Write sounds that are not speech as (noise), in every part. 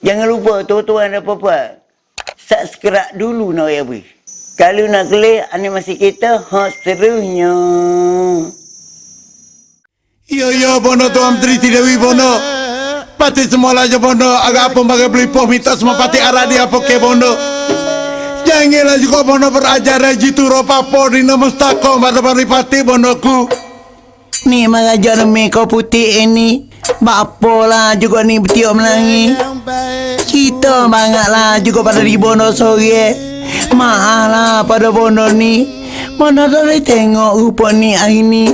Jangan lupa tuan-tuan dan puan-puan. Subscribe dulu nak ya bui. Kalau nak klik animasi kita, ha serunya. Yo yo bono tu am tri dewi bono. Pati semua aja bono agak apa bagai beli poh minta semua pati arah dia poke bono. Janganlah juga bono berajar jitu ropa po di nama stako pada pati bonoku. Ni mengajar mi kau putih ini. Bapa lah juga ni betiok melangi. Kita banyak lah juga pada di bono sore. Maaf lah pada bono ni. Mana boleh tengok rupa ni hari ni.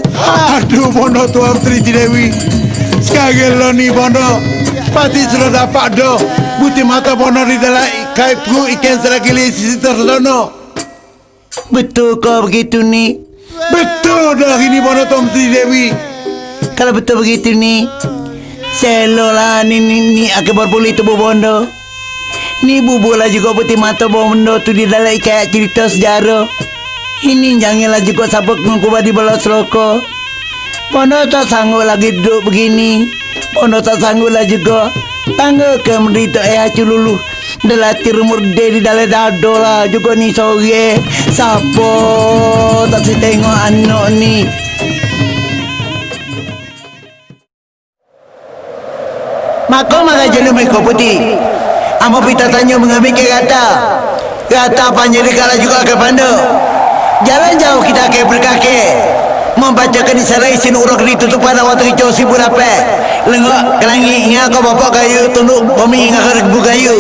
Aduh bono tu am tri dewi. Sekarang lo ni bono. Pati sudah dapat do. Buti mata bono di dalam kaipku ikan selagi sisi terlono. Betul kau begitu ni. Betul dah ini bono tu am tri dewi. Kalau betul begitu ni. Selo lah ni ni ni akan berpulih tubuh bondo. Ni bubu lah juga putih mata bondo tu di dalam kayak cerita sejarah. Ini janganlah juga sabuk ngukubah di bola seloko. Bondo tak sanggup lagi duduk begini. Bondo tak sanggup lah juga. Tangga ke menderita eh hacu lulu. Delati rumur de di dalam dado lah juga ni sore. Sapo tak si tengok anak ni. Maka maka jenuh mereka putih. Amo pita tanya mengambil ke kata. Kata panjang kala juga ke pandu. Jalan jauh kita ke berkaki. Membacakan isarai sin urok ditutup pada waktu hijau si burape. Lengok kelangi ingat kau bapak kayu tunduk bumi ingat ke rebu kayu.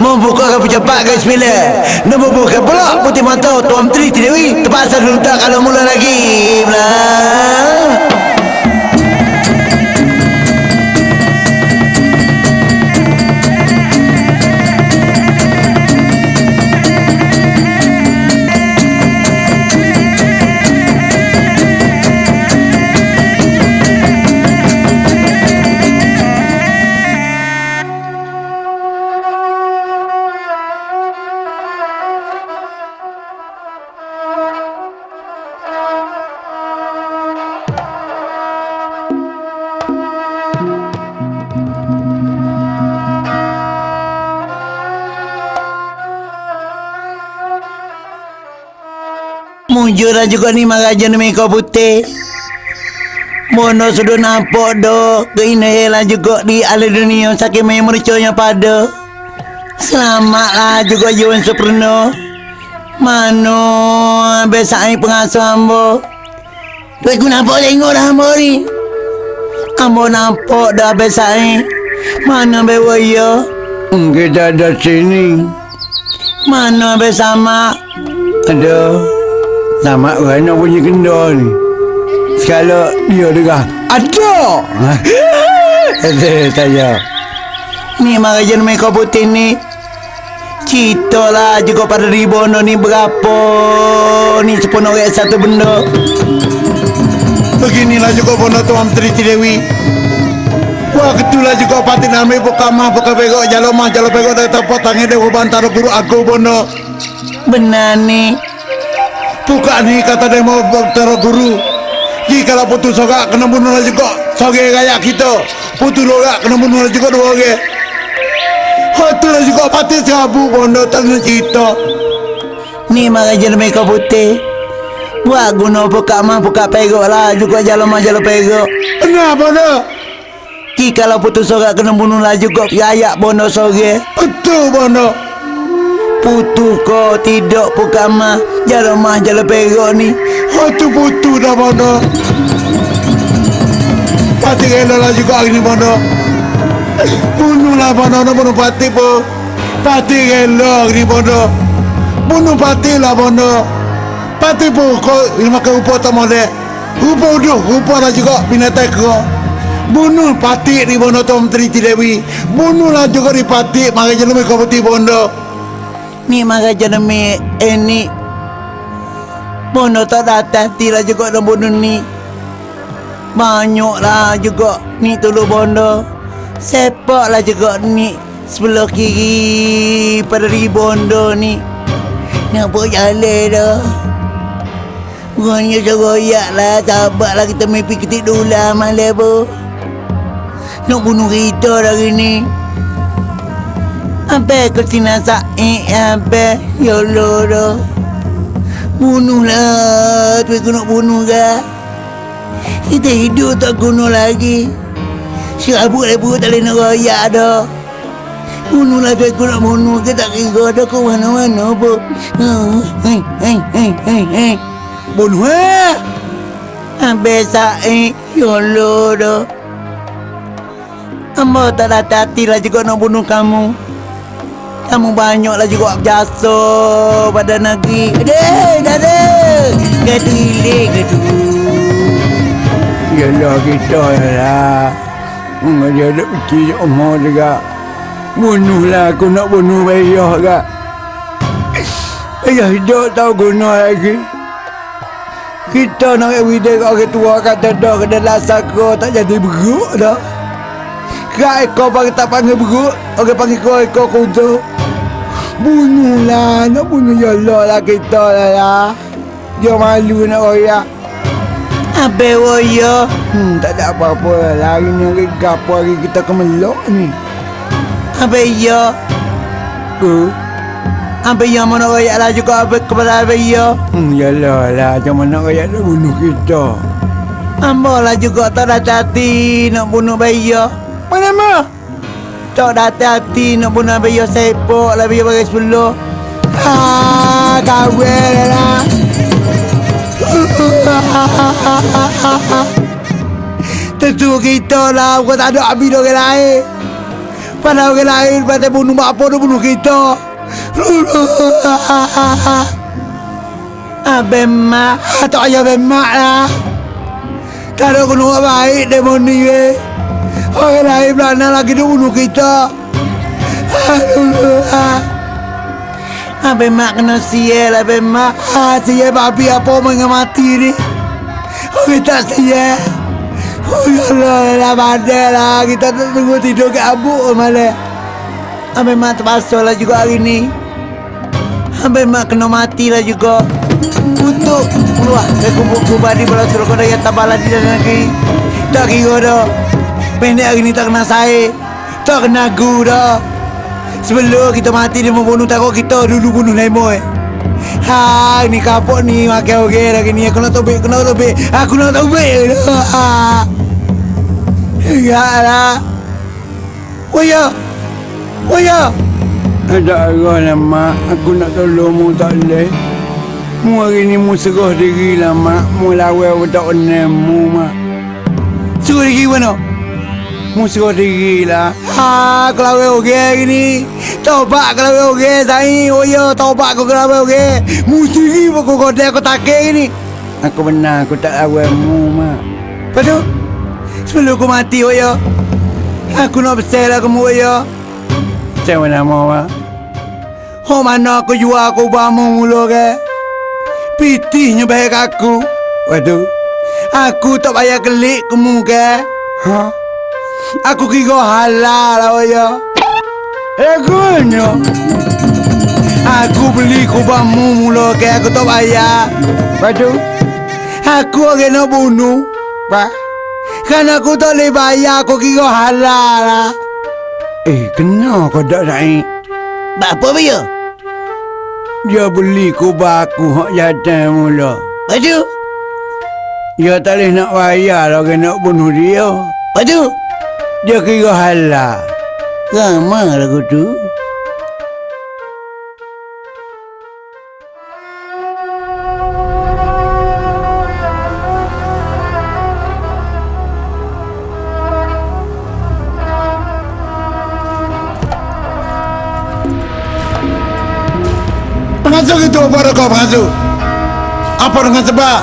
Membuka ke pejabat ke sembilan. Membuka pula putih mata tuan tri tidewi. Terpaksa dulu tak kalau mula lagi. Belah. Mujur juga ni maraja ni kau putih. Mono sudah nampak do Keindahan juga di ala dunia Sakit main mericanya pada. Selamatlah juga Yuan Suprano Mano Besar pengasuh ambo Tu aku nampak tengok dah ambo ni. Ambo nampak dah besar Mana bewa Kita ada sini. Mana bersama Nama Rana punya kendor ni. Sekala dia dengar Ada Ada saya Ni maraja ni kau putih ni. Cerita lah juga pada ribono ni berapa Ni sepenuh orang satu benda. Beginilah juga bono tu am Tri Dewi. Wah ketulah juga pati nami buka mah buka begok jalo mah jalo begok dari tempat tangi dewa bantara guru aku bono. Benar ni Buka ni kata mau bantara guru. Jika kalau putus soga kena bunuh lah juga. Soge kayak kita Putus loga kena bunuh lah juga dua orang. Hatu lah juga pati sabu bono tanya cerita. Ni maraja ni kau putih. Buat guna buka mah buka perok lah. Juga jalan mah jalan perok Kenapa dah? Ki kalau putus sorak kena bunuh lah juga. Ayak bono sore. Betul bono Putu kau tidak buka mah Jalan mah jalan perok ni. Hatu putu dah bono Pati rela lah juga hari ni bono Bunuh lah bono no bunuh pati po Pati rela hari ni bono Bunuh pati lah bono Pati po kau ini makan rupa tak boleh. Rupa uduh rupa lah juga binatang kau. Bunuh pati ni bono Tom Tri Dewi? Bunuh lah juga di pati Maka jenuh kau putih bono Ni maraja ni eh ni. Bono tak datang Tila juga nak bunuh ni. Banyak lah juga Ni tulu bondo Sepak lah juga ni. Sebelah kiri Pada di bondo ni. Nampak jalan dah. Bukannya seroyak lah. Sabar lah kita mimpi ketik dula malam pun Nak bunuh kita dah ni Sampai ke sini sa'i Sampai Ya Allah. Dah Bunuhlah. Tu aku nak bunuh ke? Kita hidup tak guna lagi. Serabut-rabut tak boleh nak royak dah. Bunuhlah tu aku nak bunuh ke? Tak kira dah ke mana-mana hei, hei, hei, hei Bunuh eh. Habis sa'i Ya Allah. Dah Amba tak ada hati lah juga nak bunuh kamu Kamu banyaklah juga berjasa pada negeri. Dah ada Gadu ilik, gadu Yalah kita lah. Orang dia ada fikir umur juga. Bunuhlah aku nak bunuh bayah kak Ayah hidup tahu guna lagi. Kita nak everyday kat orang tua kata dah kena lasak kau tak jadi beruk dah. Kak ekor panggil tak panggil beruk Orang panggil kau ekor kuda Bunuhlah nak bunuh yalah lah kita lah lah Dia malu nak royak Habis waya Hmm, tak ada apa-apa lah. Hari ni hari gapo hari kita kemelok ni. Habis ya Ke? Habis ya mana royak lah juga Habis kepada habis ya Hmm, yalah lah. Macam mana rakyat nak bunuh kita? Amba lah juga tak ada hati nak bunuh bayi ya Mana mah? Tak ada hati nak bunuh bayi ya Sepok lah bayi bagi sepuluh. Ha, kahwin lah. (laughs) Tentu kita lah Bukan tak ada habis orang lain. Pada orang lain Pada bunuh mak apa Dia bunuh kita. (laughs) Abang mak Tak payah abang mak lah. Tak ada orang baik Demo ni weh Orang lain belakang lagi bunuh kita. Aduh Abang mak kena sial Abang mak. Ha, Sial babi apa Mengen mati ni? Orang tak sial. Oh ya Allah lah badai lah. Kita tunggu tidur kat abuk malah Abang mak terpaksa lah juga hari ni. Abang mak kena mati lah juga. Untuk keluar dari kubur-kubur di bola suruh kau yang tabala di dalam negeri Tak kira dah Pendek hari ni tak kena saya Tak kena gu dah Sebelum kita mati dia membunuh takut kita dulu bunuh Nemo Ha, ni kapok ni makan okey lagi ni aku nak tobek, aku nak tobek. Aku nak tobek. Ha. Ya lah. Oh ya. Oh ya. Ada arah lah mak. Aku nak tolong mu tak boleh. Mu hari ni mu serah diri lah mak. Mu lawan aku tak kenal mu mak. Suruh lagi mana? Mu serah diri lah. Ha, kalau okey hari ni. Tobat kalau okey sai. Oh ya, tobat kau kalau okey. Mesti kau kau dah kau tak ni. Aku benar aku tak lawan mu mak. Padu. Sebelum aku mati oh ya. Aku nak kamu oh ya. Macam mana mau mak? Oh mana aku jual aku bamu mula ke? Pitihnya baik aku. Waduh. Aku tak payah kelik kamu ke? Ha? Aku kira halal lah ya. Lagunya. Aku beli kubamu mula ke aku tak payah. Waduh. Aku orang nak bunuh. Pak. Kan aku tak boleh bayar aku kira halal lah. Eh, kena kau tak naik? Apa dia? Dia beli kubah aku hak jatuh mula. Padu. Dia tak boleh nak bayar lah nak bunuh dia. Padu. Dia kira halal. Ramah lagu tu. Pengasuh itu apa kau pengasuh? Apa dengan sebab?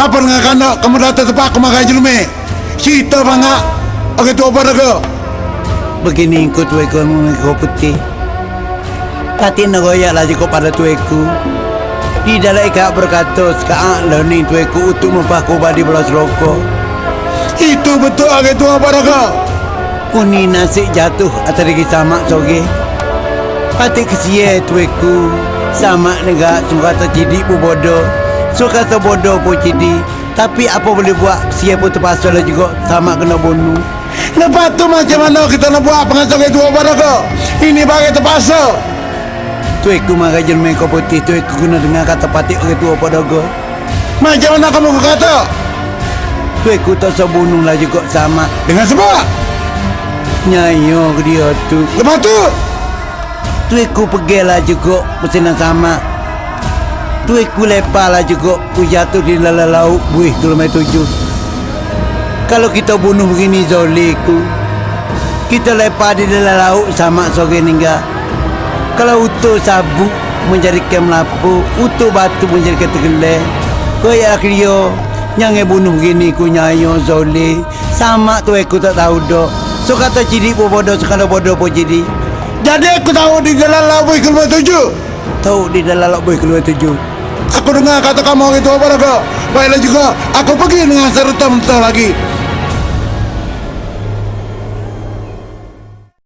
Apa dengan kanak kamu datang tempat aku makan jelumi? Cerita bangga. Oke itu apa kau? Begini ikut tueku mengikut putih. Tati nagoyak lah jika pada tueku. Di dalam ikat berkata sekarang lah ni tueku untuk mempaku badi belas rokok. Itu betul oke itu apa kau? Uni nasi jatuh atas lagi sama soge. Pati kesia tueku. Sama negak suka terjadi pu bodoh. Suka terbodoh pu jadi. Tapi apa boleh buat Sia pun terpaksa lah juga Sama kena bunuh Lepas tu macam mana kita nak buat pengasuh itu apa kau? Ini bagai terpaksa. Tu aku marah jelma kau putih tu aku kena dengar kata patik orang tua pada go. Macam mana kamu kata? Tu aku tak usah bunuh lah juga sama. Dengan sebab. Nyayo ke dia tu. Lepas tu. Tu aku pergi lah juga pesanan sama. Tu aku lepas lah juga aku jatuh di dalam laut buih kilometer tujuh. Kalau kita bunuh begini zoliku. Kita lepas di dalam laut sama sore ninggal. Kalau utuh sabuk menjadikan melapu, utuh batu menjadikan tergelai. Kayak dia yang bunuh begini ku nyayo zoli. Sama tu aku tak tahu dok. So kata ciri pun bodoh, sekarang bodoh pun jadi. Jadi aku tahu di jalan Labuh kilometer tujuh. Tahu di dalam laut buih keluar tujuh. Aku dengar kata kamu itu apa raga. Baiklah juga, aku pergi dengan serta mentah lagi.